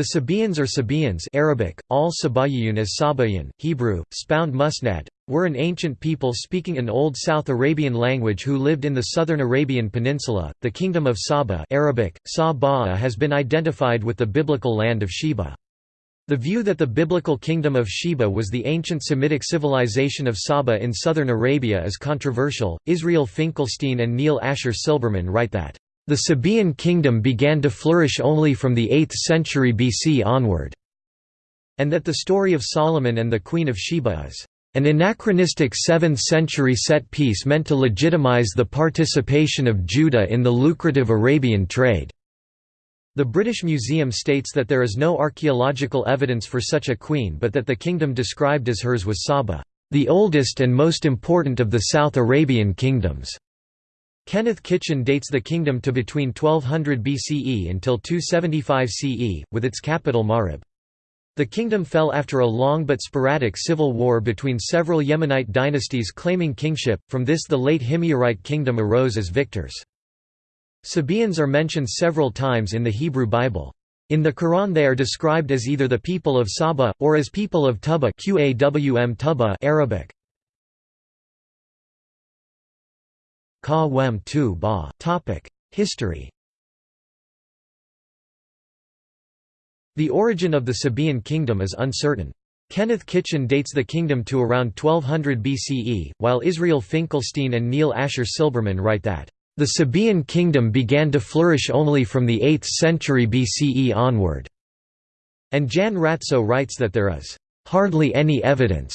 The Sabaeans or Sabaeans Arabic, al as Sabayan, Hebrew, Spound Musnad, were an ancient people speaking an Old South Arabian language who lived in the southern Arabian Peninsula. The Kingdom of Saba Arabic, Sa has been identified with the biblical land of Sheba. The view that the biblical kingdom of Sheba was the ancient Semitic civilization of Saba in southern Arabia is controversial. Israel Finkelstein and Neil Asher Silberman write that the Sabaean kingdom began to flourish only from the 8th century BC onward, and that the story of Solomon and the Queen of Sheba is an anachronistic 7th century set piece meant to legitimize the participation of Judah in the lucrative Arabian trade. The British Museum states that there is no archaeological evidence for such a queen but that the kingdom described as hers was Saba, the oldest and most important of the South Arabian kingdoms. Kenneth Kitchen dates the kingdom to between 1200 BCE until 275 CE, with its capital Marib. The kingdom fell after a long but sporadic civil war between several Yemenite dynasties claiming kingship, from this the late Himyarite kingdom arose as victors. Sabaeans are mentioned several times in the Hebrew Bible. In the Quran they are described as either the people of Saba, or as people of Tuba Arabic. History The origin of the Sabaean kingdom is uncertain. Kenneth Kitchen dates the kingdom to around 1200 BCE, while Israel Finkelstein and Neil Asher Silberman write that, "...the Sabaean kingdom began to flourish only from the 8th century BCE onward." And Jan Retsö writes that there is, "...hardly any evidence,"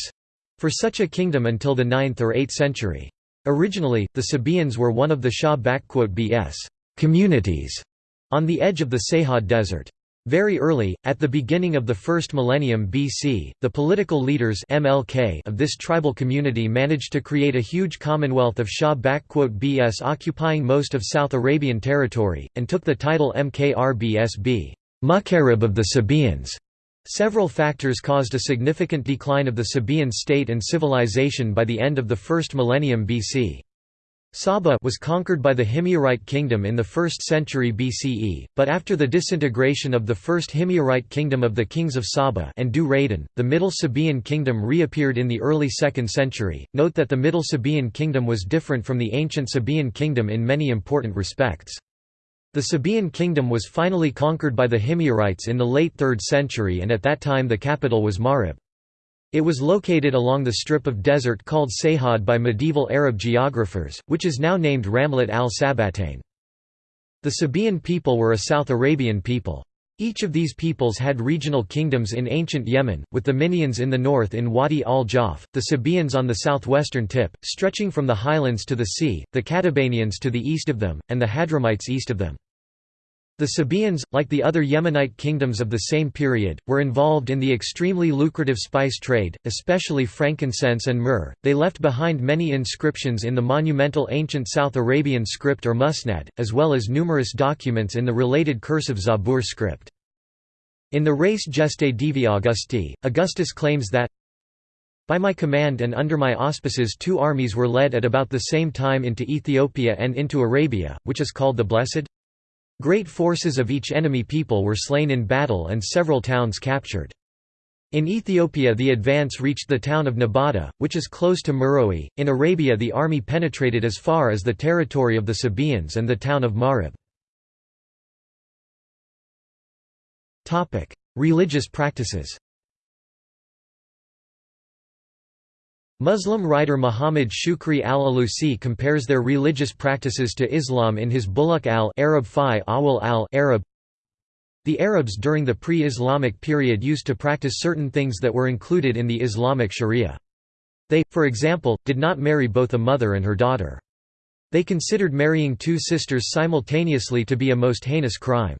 for such a kingdom until the 9th or 8th century. Originally, the Sabaeans were one of the Shah-bs communities on the edge of the Sahad Desert. Very early, at the beginning of the first millennium BC, the political leaders MLK of this tribal community managed to create a huge commonwealth of Shah-bs occupying most of South Arabian territory, and took the title Mkrbsb Mukarib of the Sabaeans. Several factors caused a significant decline of the Sabaean state and civilization by the end of the first millennium BC. Saba was conquered by the Himyarite kingdom in the 1st century BCE, but after the disintegration of the first Himyarite kingdom of the kings of Saba and Dhu Raydan, the Middle Sabaean kingdom reappeared in the early 2nd century. Note that the Middle Sabaean kingdom was different from the ancient Sabaean kingdom in many important respects. The Sabaean kingdom was finally conquered by the Himyarites in the late 3rd century and at that time the capital was Marib. It was located along the strip of desert called Sahad by medieval Arab geographers, which is now named Ramlat al-Sabatain. The Sabaean people were a South Arabian people. Each of these peoples had regional kingdoms in ancient Yemen, with the Minaeans in the north in Wadi al-Jawf, the Sabaeans on the southwestern tip, stretching from the highlands to the sea, the Katabanians to the east of them, and the Hadramites east of them. The Sabaeans, like the other Yemenite kingdoms of the same period, were involved in the extremely lucrative spice trade, especially frankincense and myrrh. They left behind many inscriptions in the monumental ancient South Arabian script or musnad, as well as numerous documents in the related cursive Zabur script. In the Res Gestae Divi Augusti, Augustus claims that by my command and under my auspices two armies were led at about the same time into Ethiopia and into Arabia, which is called the Blessed? Great forces of each enemy people were slain in battle and several towns captured. In Ethiopia the advance reached the town of Napata, which is close to Meroe. In Arabia the army penetrated as far as the territory of the Sabaeans and the town of Marib. Religious practices Muslim writer Muhammad Shukri al-Alusi compares their religious practices to Islam in his Bulugh al-Arab fi awal al-Arab. The Arabs during the pre-Islamic period used to practice certain things that were included in the Islamic sharia. They, for example, did not marry both a mother and her daughter. They considered marrying two sisters simultaneously to be a most heinous crime.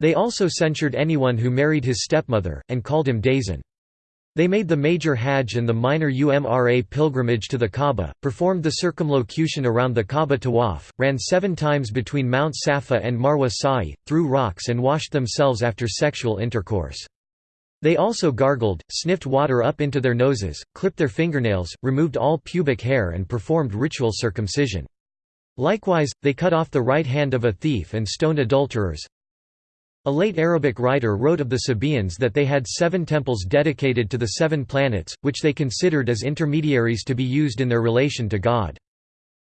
They also censured anyone who married his stepmother, and called him Dazan. They made the major Hajj and the minor Umrah pilgrimage to the Kaaba, performed the circumlocution around the Kaaba Tawaf, ran seven times between Mount Safa and Marwa Sa'i, threw rocks and washed themselves after sexual intercourse. They also gargled, sniffed water up into their noses, clipped their fingernails, removed all pubic hair and performed ritual circumcision. Likewise, they cut off the right hand of a thief and stoned adulterers, A late Arabic writer wrote of the Sabaeans that they had seven temples dedicated to the seven planets, which they considered as intermediaries to be used in their relation to God.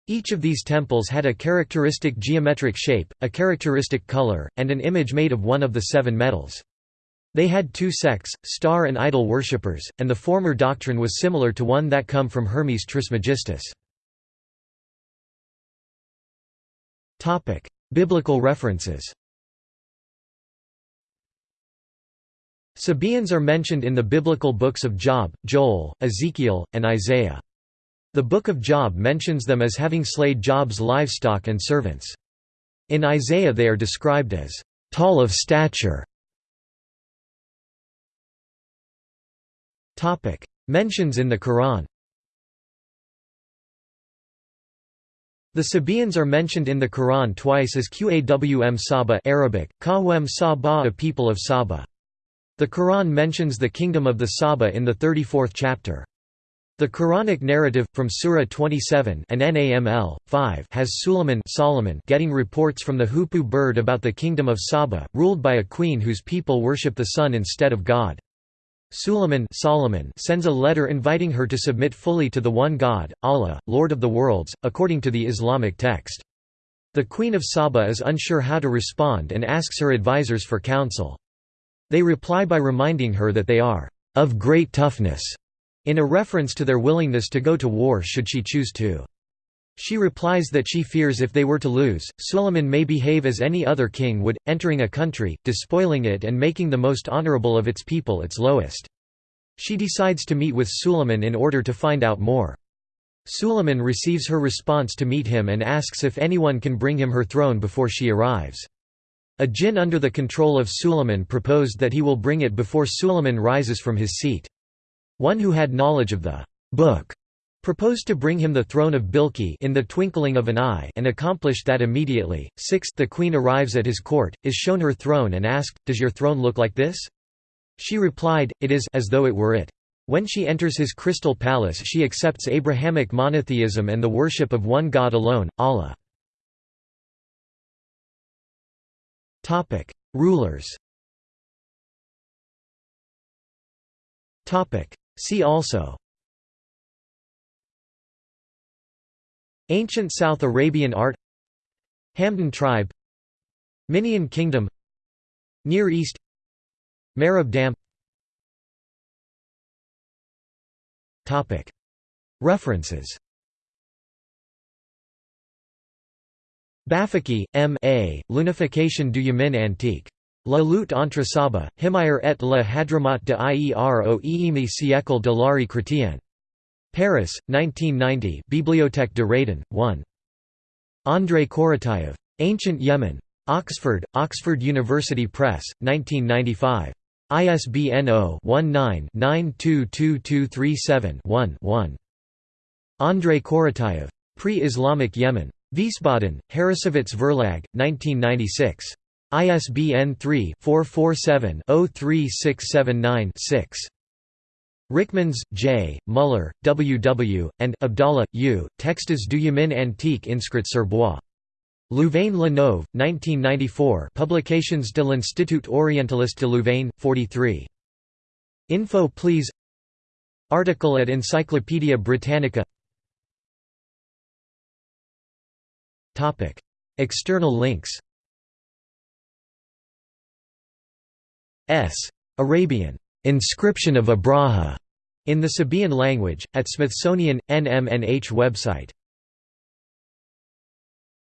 Each of these temples had a characteristic geometric shape, a characteristic color, and an image made of one of the seven metals. They had two sects, star and idol worshippers, and the former doctrine was similar to one that come from Hermes Trismegistus. Biblical references Sabaeans are mentioned in the biblical books of Job, Joel, Ezekiel, and Isaiah. The Book of Job mentions them as having slayed Job's livestock and servants. In Isaiah they are described as tall of stature. Mentions in the Quran The Sabaeans are mentioned in the Quran twice as Qawm Saba Arabic, Kawem Saba a people of Saba. The Quran mentions the kingdom of the Saba in the 34th chapter. The Quranic narrative, from Surah 27 and Naml, 5 has Suleiman Solomon getting reports from the hoopoe bird about the kingdom of Saba, ruled by a queen whose people worship the sun instead of God. Suleiman Solomon sends a letter inviting her to submit fully to the one God, Allah, Lord of the worlds, according to the Islamic text. The Queen of Saba is unsure how to respond and asks her advisors for counsel. They reply by reminding her that they are of great toughness in a reference to their willingness to go to war should she choose to. She replies that she fears if they were to lose, Suleiman may behave as any other king would, entering a country, despoiling it and making the most honorable of its people its lowest. She decides to meet with Suleiman in order to find out more. Suleiman receives her response to meet him and asks if anyone can bring him her throne before she arrives. A jinn under the control of Suleiman proposed that he will bring it before Suleiman rises from his seat. One who had knowledge of the book proposed to bring him the throne of Bilqi in the twinkling of an eye and accomplished that immediately. Sixth the queen arrives at his court, is shown her throne and asked, Does your throne look like this? She replied, It is as though it were it. When she enters his crystal palace she accepts Abrahamic monotheism and the worship of one God alone, Allah. Rulers See also Ancient South Arabian art Hamdan tribe Minaean kingdom Near East Marib Dam References Bafaki, M. A., L'unification du Yemen antique. La lutte entre Saba, Himyar et le Hadramat de Ier au Iemi siècle de l'art chrétien. Paris, 1990 Bibliothèque de Radin, 1. Andrei Korotayev. Ancient Yemen. Oxford, Oxford University Press, 1995. ISBN 0-19-922237-1-1. Andrei Korotayev. Pre-Islamic Yemen. Wiesbaden, Harrassowitz Verlag, 1996. ISBN 3-447-03679-6. Ryckmans, J., Muller, W. W., and Abdallah, U. Textes du Yemen antique inscrits sur bois. Louvain-la-Neuve, 1994 Publications de l'Institut Orientaliste de Louvain, 43. Infoplease Article at Encyclopædia Britannica External links S. Arabian. Inscription of Abraha in the Sabaean language, at Smithsonian, NMNH website